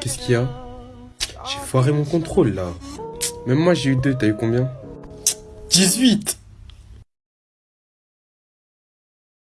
Qu'est-ce qu'il y a J'ai foiré mon contrôle là. Même moi j'ai eu deux. t'as eu combien? 18